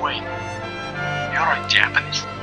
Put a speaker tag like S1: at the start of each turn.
S1: wait. You're a Japanese.